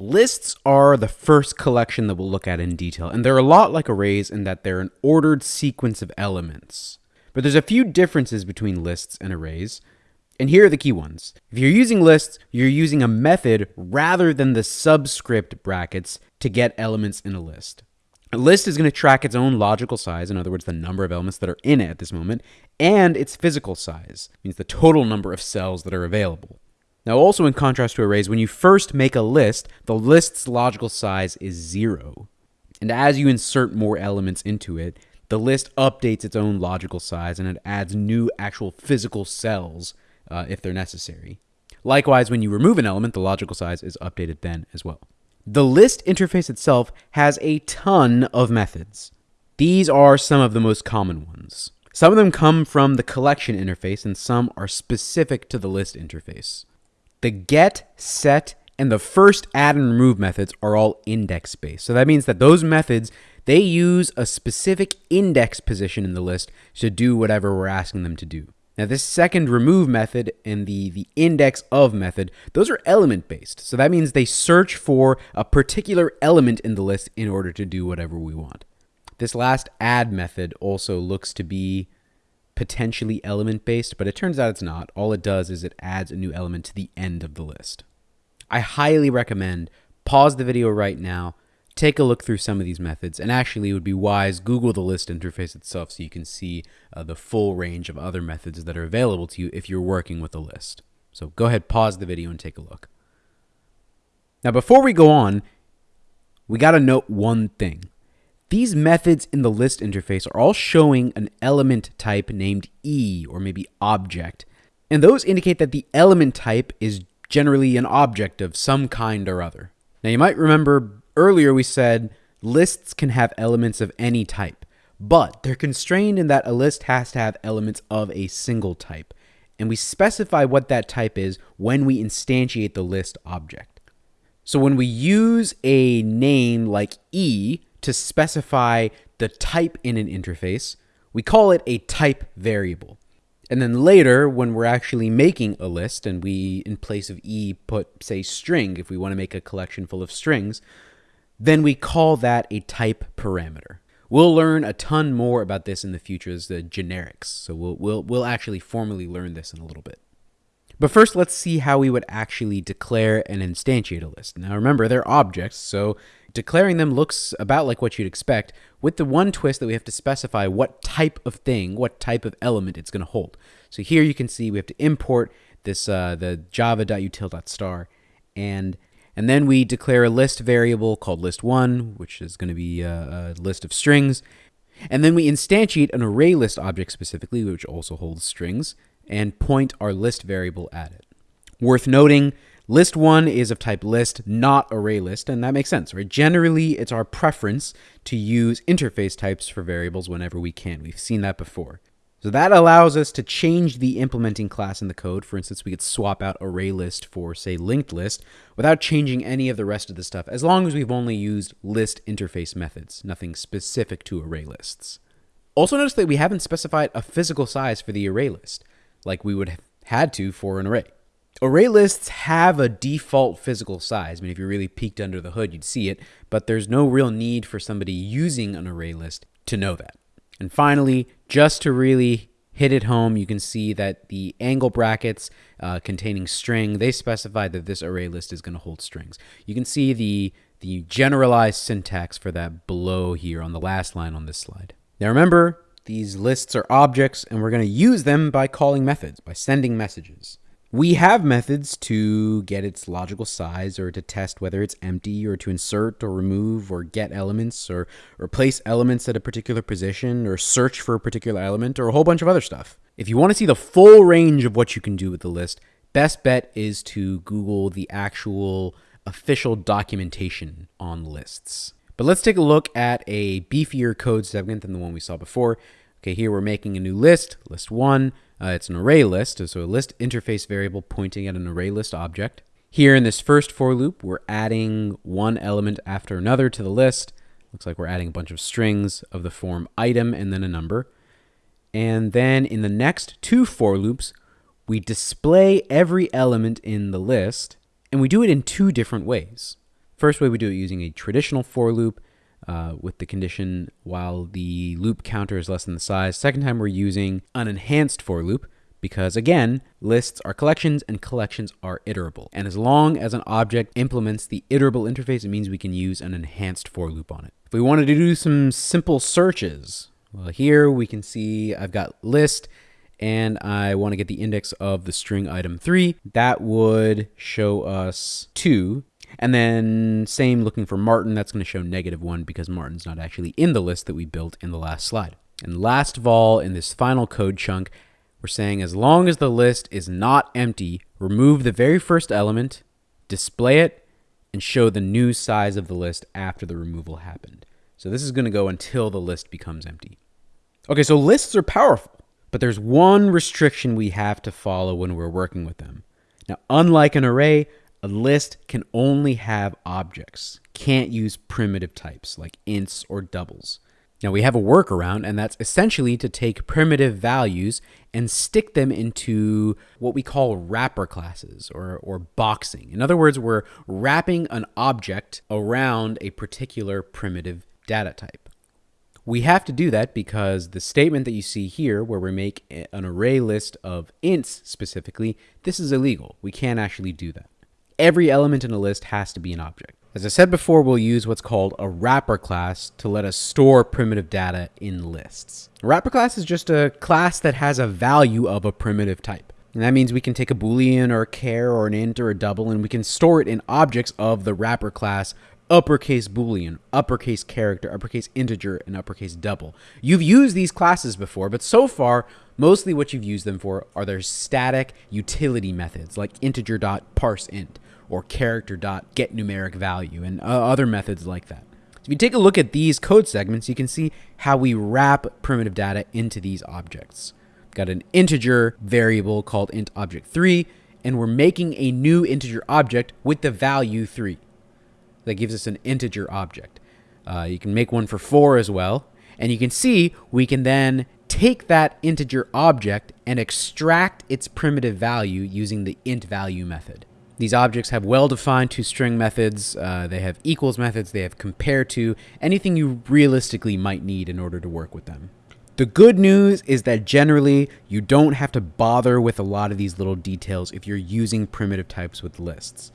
Lists are the first collection that we'll look at in detail, and they're a lot like arrays in that they're an ordered sequence of elements. But there's a few differences between lists and arrays, and here are the key ones. If you're using lists, you're using a method rather than the subscript brackets to get elements in a list. A list is going to track its own logical size, in other words, the number of elements that are in it at this moment, and its physical size, means the total number of cells that are available. Now, also in contrast to arrays, when you first make a list, the list's logical size is zero. And as you insert more elements into it, the list updates its own logical size and it adds new actual physical cells uh, if they're necessary. Likewise, when you remove an element, the logical size is updated then as well. The list interface itself has a ton of methods. These are some of the most common ones. Some of them come from the collection interface and some are specific to the list interface. The get, set, and the first add and remove methods are all index based. So that means that those methods, they use a specific index position in the list to do whatever we're asking them to do. Now this second remove method and the, the index of method, those are element based. So that means they search for a particular element in the list in order to do whatever we want. This last add method also looks to be potentially element based, but it turns out it's not. All it does is it adds a new element to the end of the list. I highly recommend pause the video right now, take a look through some of these methods, and actually it would be wise Google the list interface itself so you can see uh, the full range of other methods that are available to you if you're working with a list. So go ahead, pause the video and take a look. Now before we go on, we got to note one thing. These methods in the list interface are all showing an element type named E or maybe object. And those indicate that the element type is generally an object of some kind or other. Now you might remember earlier we said lists can have elements of any type, but they're constrained in that a list has to have elements of a single type. And we specify what that type is when we instantiate the list object. So when we use a name like E to specify the type in an interface, we call it a type variable. And then later, when we're actually making a list and we, in place of E, put, say, string, if we want to make a collection full of strings, then we call that a type parameter. We'll learn a ton more about this in the future as the generics. So we'll, we'll, we'll actually formally learn this in a little bit. But first, let's see how we would actually declare and instantiate a list. Now remember, they're objects, so declaring them looks about like what you'd expect, with the one twist that we have to specify what type of thing, what type of element it's going to hold. So here you can see we have to import this uh, the java.util.star, and and then we declare a list variable called list1, which is going to be a, a list of strings. And then we instantiate an array list object specifically, which also holds strings and point our list variable at it. Worth noting, list one is of type list, not array list, and that makes sense, right? Generally, it's our preference to use interface types for variables whenever we can. We've seen that before. So that allows us to change the implementing class in the code. For instance, we could swap out array list for, say, linked list without changing any of the rest of the stuff, as long as we've only used list interface methods, nothing specific to array lists. Also notice that we haven't specified a physical size for the array list like we would have had to for an array. Array lists have a default physical size. I mean, if you really peeked under the hood, you'd see it, but there's no real need for somebody using an array list to know that. And finally, just to really hit it home, you can see that the angle brackets uh, containing string, they specify that this array list is going to hold strings. You can see the, the generalized syntax for that below here on the last line on this slide. Now remember, these lists are objects, and we're going to use them by calling methods, by sending messages. We have methods to get its logical size or to test whether it's empty or to insert or remove or get elements or replace elements at a particular position or search for a particular element or a whole bunch of other stuff. If you want to see the full range of what you can do with the list, best bet is to Google the actual official documentation on lists. But let's take a look at a beefier code segment than the one we saw before. Okay, here we're making a new list, list one. Uh, it's an array list, so a list interface variable pointing at an array list object. Here in this first for loop, we're adding one element after another to the list. Looks like we're adding a bunch of strings of the form item and then a number. And then in the next two for loops, we display every element in the list, and we do it in two different ways. First way we do it using a traditional for loop uh, with the condition while the loop counter is less than the size. Second time we're using an enhanced for loop because again, lists are collections and collections are iterable. And as long as an object implements the iterable interface, it means we can use an enhanced for loop on it. If we wanted to do some simple searches, well, here we can see I've got list and I want to get the index of the string item 3, that would show us 2. And then same looking for Martin, that's going to show negative 1 because Martin's not actually in the list that we built in the last slide. And last of all, in this final code chunk, we're saying as long as the list is not empty, remove the very first element, display it, and show the new size of the list after the removal happened. So this is going to go until the list becomes empty. Okay, so lists are powerful. But there's one restriction we have to follow when we're working with them. Now, unlike an array, a list can only have objects, can't use primitive types like ints or doubles. Now, we have a workaround, and that's essentially to take primitive values and stick them into what we call wrapper classes or, or boxing. In other words, we're wrapping an object around a particular primitive data type. We have to do that because the statement that you see here, where we make an array list of ints specifically, this is illegal. We can't actually do that. Every element in a list has to be an object. As I said before, we'll use what's called a wrapper class to let us store primitive data in lists. A wrapper class is just a class that has a value of a primitive type. And that means we can take a boolean or a char or an int or a double and we can store it in objects of the wrapper class uppercase boolean, uppercase character, uppercase integer, and uppercase double. You've used these classes before, but so far, mostly what you've used them for are their static utility methods like integer.parseInt or character.getNumericValue and uh, other methods like that. So if you take a look at these code segments, you can see how we wrap primitive data into these objects. We've got an integer variable called int object 3, and we're making a new integer object with the value 3 that gives us an integer object. Uh, you can make one for 4 as well. And you can see we can then take that integer object and extract its primitive value using the int value method. These objects have well-defined toString methods, uh, they have equals methods, they have compare to, anything you realistically might need in order to work with them. The good news is that generally you don't have to bother with a lot of these little details if you're using primitive types with lists.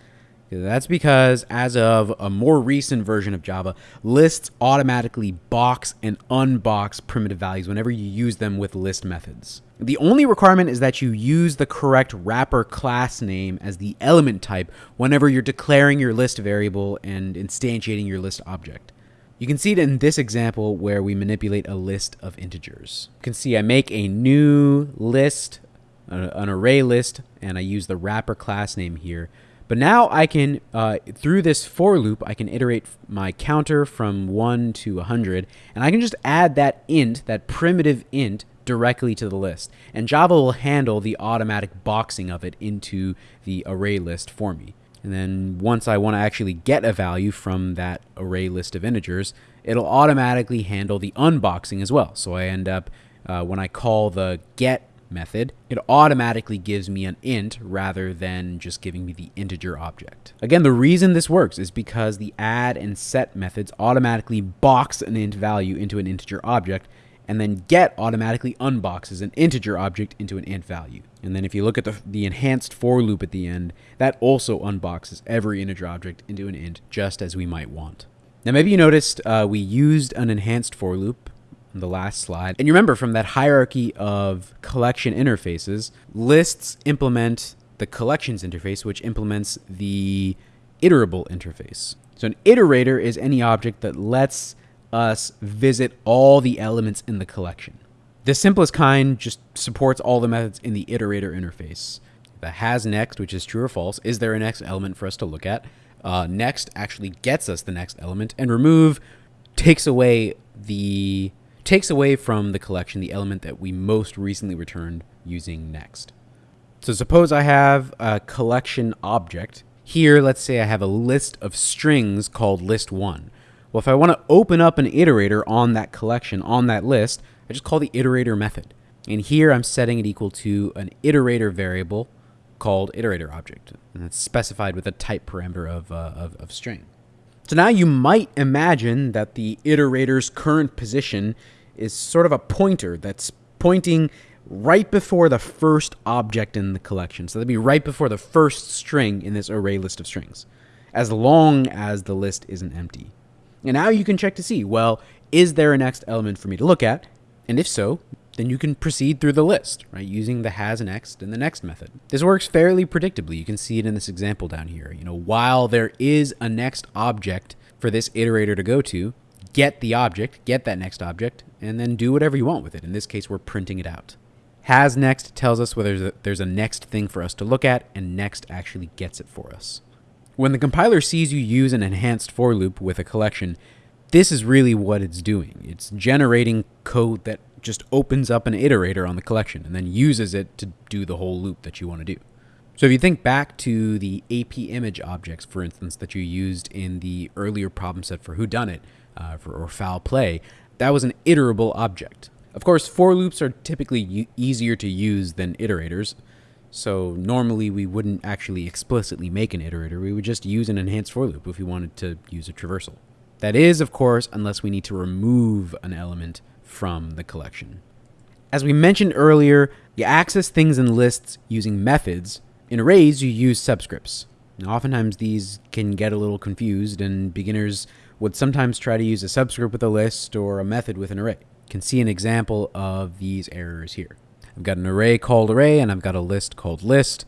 That's because as of a more recent version of Java, lists automatically box and unbox primitive values whenever you use them with list methods. The only requirement is that you use the correct wrapper class name as the element type whenever you're declaring your list variable and instantiating your list object. You can see it in this example where we manipulate a list of integers. You can see I make a new list, an array list, and I use the wrapper class name here but now I can, uh, through this for loop, I can iterate my counter from 1 to 100, and I can just add that int, that primitive int, directly to the list. And Java will handle the automatic boxing of it into the array list for me. And then once I want to actually get a value from that array list of integers, it'll automatically handle the unboxing as well. So I end up, uh, when I call the get method, it automatically gives me an int rather than just giving me the integer object. Again, the reason this works is because the add and set methods automatically box an int value into an integer object, and then get automatically unboxes an integer object into an int value. And then if you look at the, the enhanced for loop at the end, that also unboxes every integer object into an int just as we might want. Now maybe you noticed uh, we used an enhanced for loop in the last slide. And you remember from that hierarchy of collection interfaces, lists implement the collections interface, which implements the iterable interface. So an iterator is any object that lets us visit all the elements in the collection. The simplest kind just supports all the methods in the iterator interface. The has next, which is true or false, is there a next element for us to look at? Uh, next actually gets us the next element, and remove takes away the takes away from the collection the element that we most recently returned using next. So suppose I have a collection object. Here, let's say I have a list of strings called list1. Well, if I want to open up an iterator on that collection, on that list, I just call the iterator method. And here I'm setting it equal to an iterator variable called iterator object. And it's specified with a type parameter of, uh, of, of string. So now you might imagine that the iterator's current position is sort of a pointer that's pointing right before the first object in the collection. So that'd be right before the first string in this array list of strings, as long as the list isn't empty. And now you can check to see, well, is there a next element for me to look at? And if so, then you can proceed through the list, right, using the has next and the next method. This works fairly predictably. You can see it in this example down here. You know, while there is a next object for this iterator to go to, get the object, get that next object, and then do whatever you want with it. In this case, we're printing it out. Has next tells us whether there's a, there's a next thing for us to look at, and next actually gets it for us. When the compiler sees you use an enhanced for loop with a collection, this is really what it's doing. It's generating code that just opens up an iterator on the collection and then uses it to do the whole loop that you want to do. So if you think back to the AP image objects, for instance, that you used in the earlier problem set for whodunit uh, for, or foul play, that was an iterable object. Of course, for loops are typically easier to use than iterators, so normally we wouldn't actually explicitly make an iterator. We would just use an enhanced for loop if we wanted to use a traversal. That is, of course, unless we need to remove an element from the collection. As we mentioned earlier, you access things in lists using methods. In arrays, you use subscripts. Now, oftentimes these can get a little confused, and beginners would sometimes try to use a subscript with a list or a method with an array. You can see an example of these errors here. I've got an array called array, and I've got a list called list,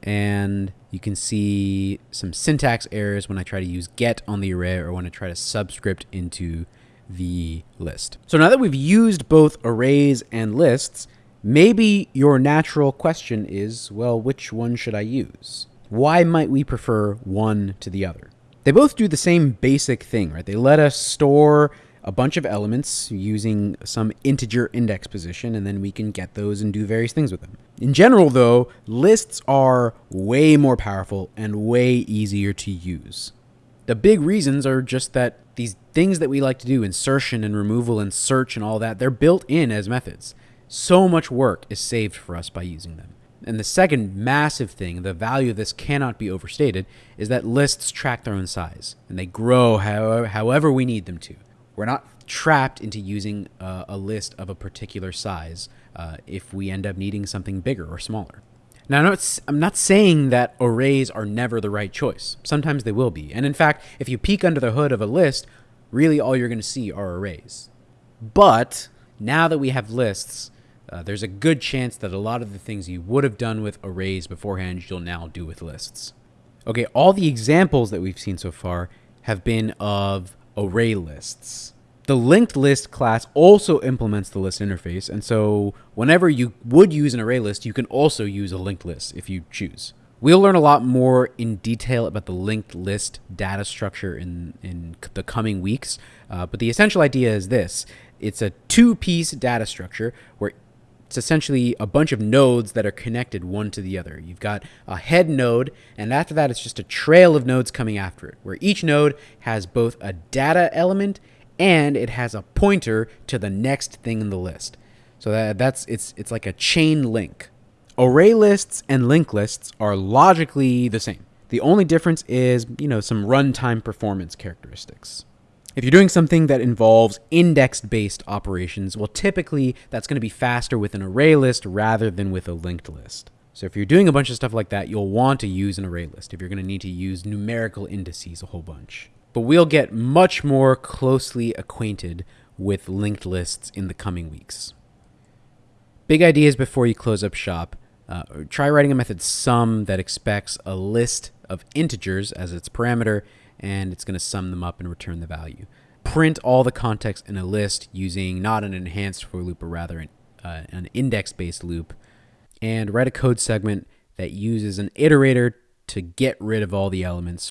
and you can see some syntax errors when I try to use get on the array or when I try to subscript into the list. So now that we've used both arrays and lists, maybe your natural question is, well, which one should I use? Why might we prefer one to the other? They both do the same basic thing, right? They let us store a bunch of elements using some integer index position, and then we can get those and do various things with them. In general, though, lists are way more powerful and way easier to use. The big reasons are just that these things that we like to do, insertion and removal and search and all that, they're built in as methods. So much work is saved for us by using them. And the second massive thing, the value of this cannot be overstated, is that lists track their own size and they grow however, however we need them to. We're not trapped into using a, a list of a particular size uh, if we end up needing something bigger or smaller. Now, I'm not, I'm not saying that arrays are never the right choice. Sometimes they will be. And in fact, if you peek under the hood of a list, really all you're going to see are arrays. But now that we have lists, uh, there's a good chance that a lot of the things you would have done with arrays beforehand, you'll now do with lists. Okay, all the examples that we've seen so far have been of array lists. The linked list class also implements the list interface, and so whenever you would use an array list, you can also use a linked list if you choose. We'll learn a lot more in detail about the linked list data structure in, in the coming weeks, uh, but the essential idea is this. It's a two-piece data structure where it's essentially a bunch of nodes that are connected one to the other. You've got a head node, and after that, it's just a trail of nodes coming after it, where each node has both a data element and it has a pointer to the next thing in the list. So that, that's it's it's like a chain link. Array lists and linked lists are logically the same. The only difference is, you know, some runtime performance characteristics. If you're doing something that involves index-based operations, well, typically that's going to be faster with an array list rather than with a linked list. So if you're doing a bunch of stuff like that, you'll want to use an array list if you're going to need to use numerical indices a whole bunch but we'll get much more closely acquainted with linked lists in the coming weeks. Big ideas before you close up shop. Uh, try writing a method sum that expects a list of integers as its parameter, and it's going to sum them up and return the value. Print all the context in a list using not an enhanced for loop, but rather an, uh, an index-based loop, and write a code segment that uses an iterator to get rid of all the elements